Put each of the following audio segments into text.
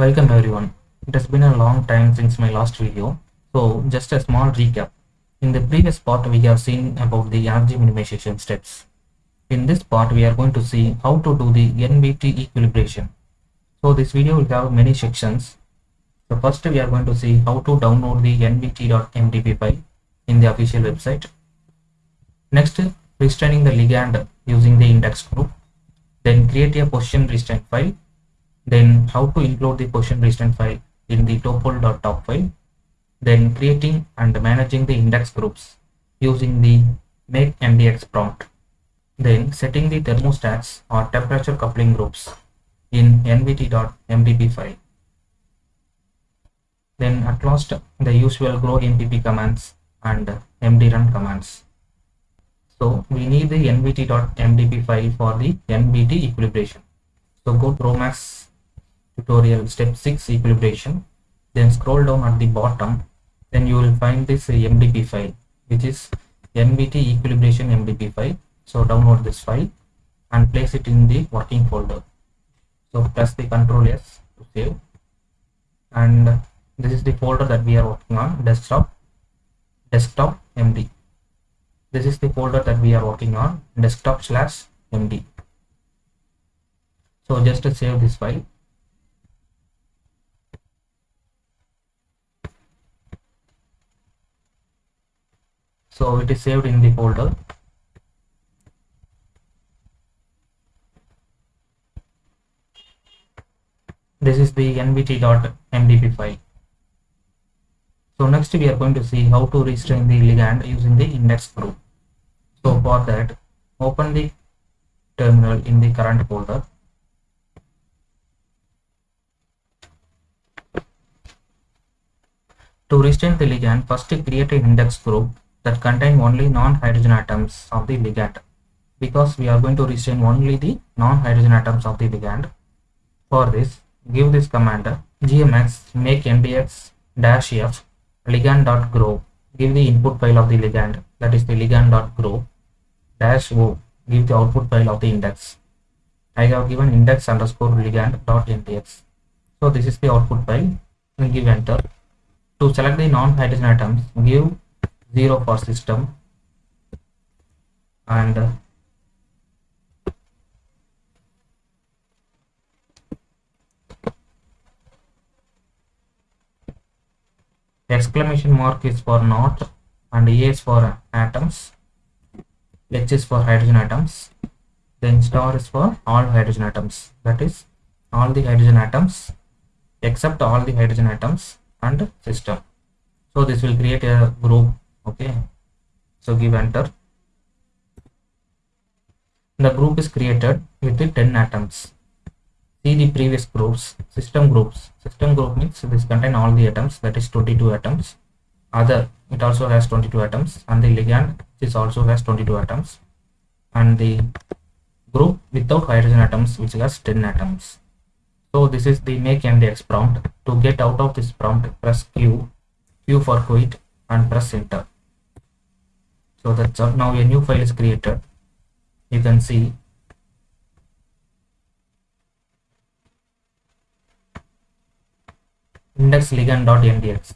Welcome everyone. It has been a long time since my last video. So just a small recap. In the previous part we have seen about the energy minimization steps. In this part we are going to see how to do the NVT equilibration. So this video will have many sections. So first we are going to see how to download the nvt.mdp file in the official website. Next restraining the ligand using the index group. Then create a position restraint file then how to include the position restraint file in the topol.top file then creating and managing the index groups using the make ndx prompt. Then setting the thermostats or temperature coupling groups in nvt.mdp file. Then at last the usual grompp commands and mdrun commands. So we need the nvt.mdp file for the nvt equilibration. So go to GROMACS tutorial step 6 equilibration then scroll down at the bottom. Then you will find this uh, mdp file which is nvt equilibration mdp file. So download this file and place it in the working folder. So press the control s to save. And this is the folder that we are working on desktop desktop md this is the folder that we are working on desktop slash md so just to save this file so it is saved in the folder. This is the nvt.mdp file. So next we are going to see how to restrain the ligand using the index group. So for that open the terminal in the current folder. To restrain the ligand first create an index group that contain only non-hydrogen atoms of the ligand because we are going to restrain only the non-hydrogen atoms of the ligand. For this, give this command gmx make ndx dash f ligand dot gro give the input file of the ligand that is the ligand dot gro dash o give the output file of the index. I have given index underscore ligand dot ndx. So this is the output file. And give enter. To select the non-hydrogen atoms, give 0 for system. And uh, exclamation mark is for not and A is for atoms. H is for hydrogen atoms. Then star is for all hydrogen atoms. That is all the hydrogen atoms except all the hydrogen atoms and system. So this will create a group okay. So give enter. The group is created with the 10 atoms. See the previous groups system groups. System group means this contain all the atoms that is 22 atoms. Other it also has 22 atoms and the ligand this also has 22 atoms. And the group without hydrogen atoms which has 10 atoms. So this is the make ndx prompt to get out of this prompt press q q for quit and press enter so that's all. Now a new file is created. You can see. index ligand.ndx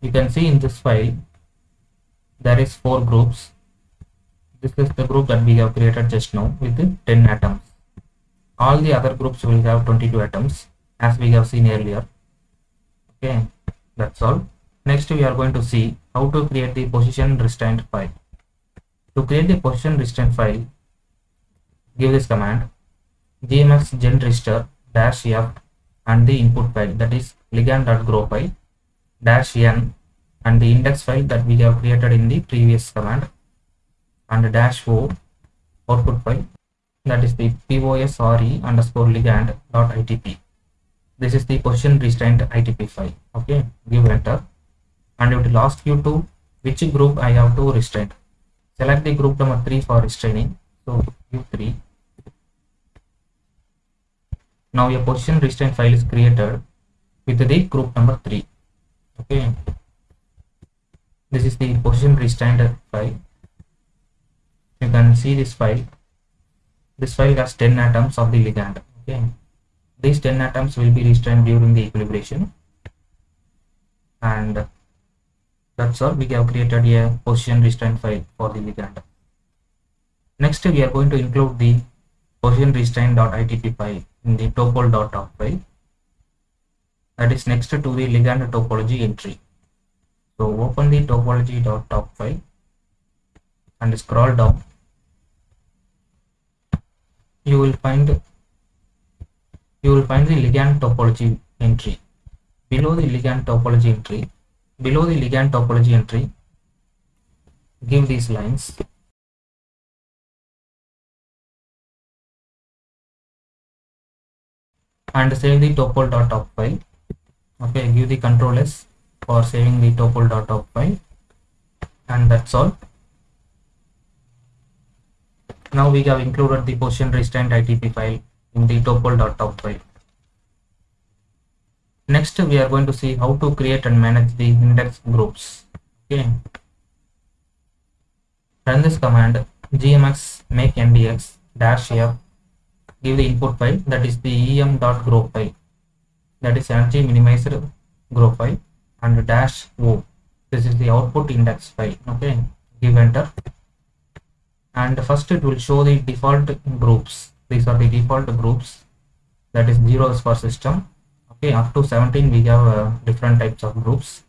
you can see in this file there is four groups. This is the group that we have created just now with 10 atoms. All the other groups will have 22 atoms as we have seen earlier. Okay that's all. Next we are going to see how to create the position restraint file. To create the position restraint file give this command gmx genrestr dash f and the input file that is ligand.gro file dash n and the index file that we have created in the previous command and dash o output file that is the posre underscore ligand dot itp this is the position restraint itp file okay? Give enter and it will ask you to which group i have to restrain? Select the group number 3 for restraining. So give 3 now your position restraint file is created with the group number 3 okay. This is the position restraint file. You can see this file. This file has 10 atoms of the ligand. Okay. These 10 atoms will be restrained during the equilibration. And that's all. We have created a position restraint file for the ligand next we are going to include the position restraint.itp file in the topol.top file. That is next to the ligand topology entry. So open the topology.top file and scroll down. You will find you will find the ligand topology entry. Below the ligand topology entry below the ligand topology entry give these lines. And save the topol.top file okay give the control s for saving the topol.top file and that's all. Now we have included the position restraint ITP file in the topol.top file. Next we are going to see how to create and manage the index groups. Okay. Run this command gmx make ndx dash f give the input file that is the em.gro file. That is energy minimized group file and dash o. This is the output index file. Okay. Give enter. And first it will show the default groups. These are the default groups. That is zeros for system okay up to 17 we have uh, different types of groups.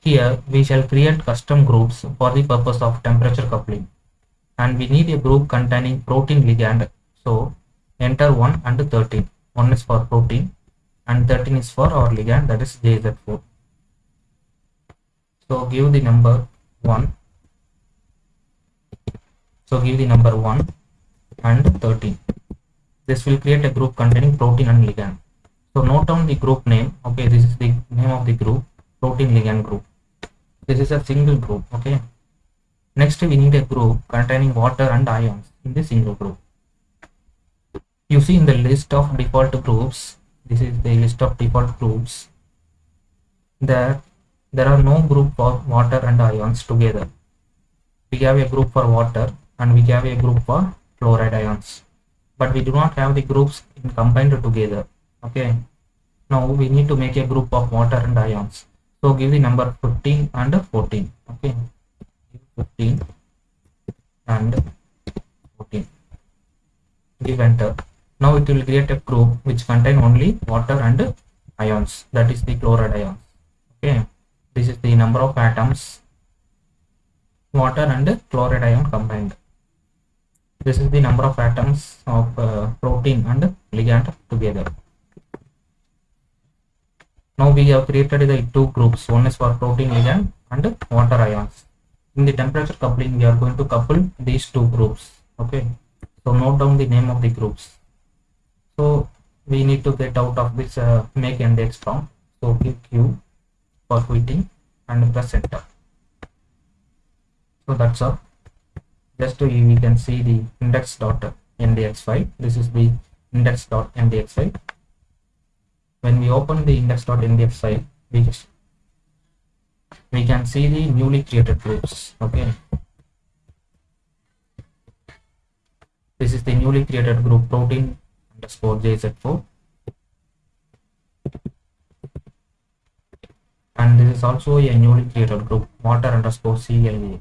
Here we shall create custom groups for the purpose of temperature coupling. And we need a group containing protein ligand. So enter 1 and 13 1 is for protein and 13 is for our ligand that is jz4 so give the number 1 so give the number 1 and 13 this will create a group containing protein and ligand. So note down the group name. Okay this is the name of the group protein ligand group. This is a single group okay? Next we need a group containing water and ions in the single group. You see in the list of default groups this is the list of default groups that there are no group for water and ions together. We have a group for water and we have a group for chloride ions but we do not have the groups combined together okay? Now we need to make a group of water and ions. So give the number 15 and 14 okay? 15 and 14 give enter. Now it will create a group which contain only water and ions. That is the chloride ions okay? This is the number of atoms water and chloride ion combined this is the number of atoms of uh, protein and ligand together. Now we have created the two groups. One is for protein ligand and water ions. In the temperature coupling we are going to couple these two groups okay? So note down the name of the groups. So we need to get out of this uh, make index prompt so give q for quitting and press enter. So that's all just to we can see the index.ndx file this is the index.ndx file when we open the index.ndx file we we can see the newly created groups okay? This is the newly created group protein underscore jz4 and this is also a newly created group water underscore CLA.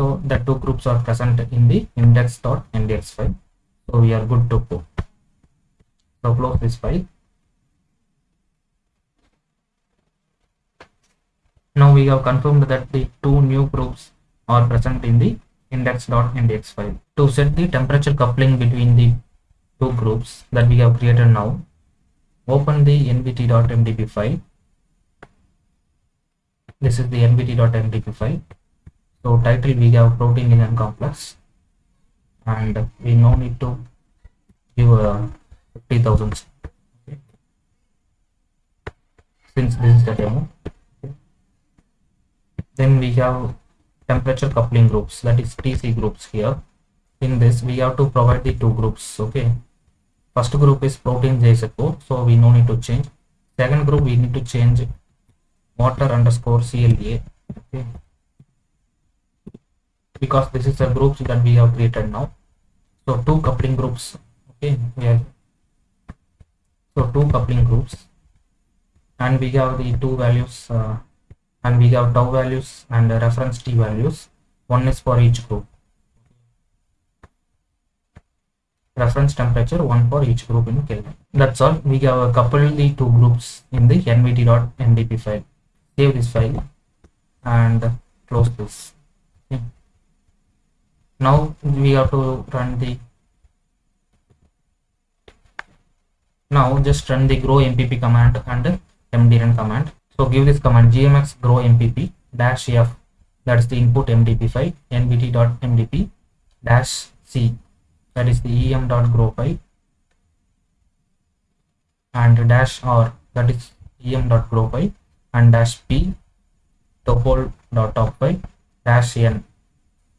So the two groups are present in the index.ndx file. So we are good to go. So close this file. Now we have confirmed that the two new groups are present in the index.ndx file. To set the temperature coupling between the two groups that we have created now, open the nvt.mdp file this is the nvt.mdp file so title we have protein ligand complex and we no need to give uh, 50000 okay. since this is the demo okay. then we have temperature coupling groups that is tc groups here in this we have to provide the two groups okay first group is protein jz4 so we no need to change second group we need to change water underscore CLA. Okay. Because this is the groups that we have created now. So two coupling groups okay so two coupling groups. And we have the two values uh, and we have tau values and reference t values. One is for each group. Reference temperature one for each group in kelvin that's all. We have coupled the two groups in the nvt.mdp file. Save this file and close this. Okay. Now we have to run the now just run the grompp command and mdrun command. So give this command gmx grompp dash f that's the input mdp file nvt.mdp dash c that is the em.gro file and dash r that is em.gro file and dash p topol.top file dash n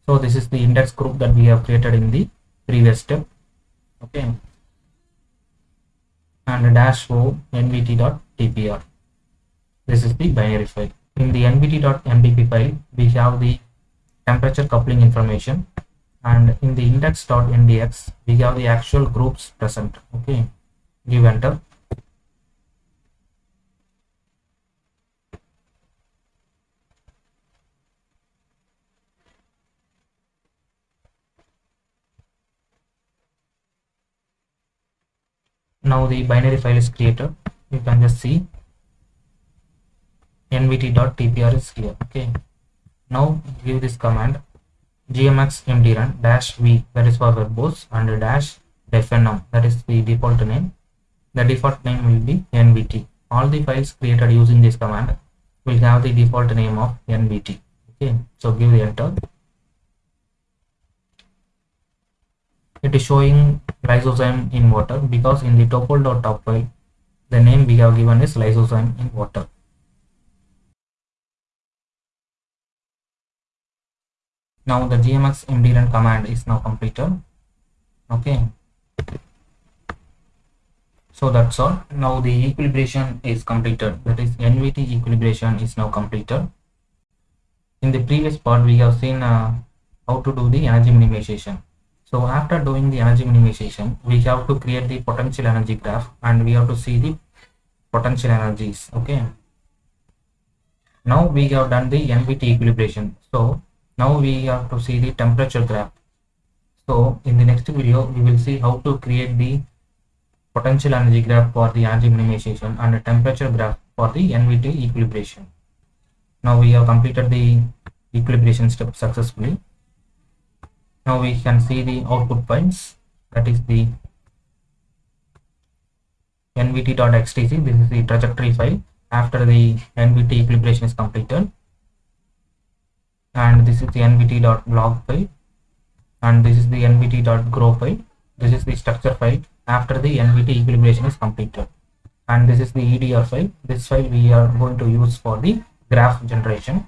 so this is the index group that we have created in the previous step. Okay. And dash o nvt.tpr this is the binary file. In the nvt.mdp file we have the temperature coupling information. And in the index.ndx we have the actual groups present. Okay. Give enter now the binary file is created. You can just see. Nvt.tpr is here. Okay. Now give this command. Gmx mdrun dash v that is for verbose and dash deffnm that is the default name. The default name will be nvt all the files created using this command will have the default name of nvt okay. So give the enter it is showing lysozyme in water because in the topol.top file the name we have given is lysozyme in water. Now the gmx mdrun command is now completed. Okay. So that's all. Now the equilibration is completed. That is nvt equilibration is now completed. In the previous part we have seen uh, how to do the energy minimization so after doing the energy minimization we have to create the potential energy graph and we have to see the potential energies okay? Now we have done the nvt equilibration. So now we have to see the temperature graph. So in the next video we will see how to create the potential energy graph for the energy minimization and the temperature graph for the nvt equilibration. Now we have completed the equilibration step successfully now we can see the output files that is the nvt.xtc this is the trajectory file after the nvt equilibration is completed. And this is the nvt.log file. And this is the nvt.gro file. This is the structure file after the nvt equilibration is completed. And this is the edr file. This file we are going to use for the graph generation.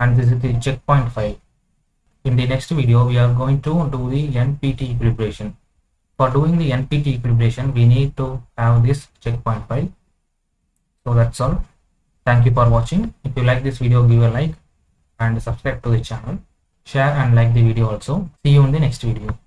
And this is the checkpoint file in the next video we are going to do the npt equilibration. For doing the npt equilibration we need to have this checkpoint file. So that's all. Thank you for watching. If you like this video give a like and subscribe to the channel. Share and like the video also. See you in the next video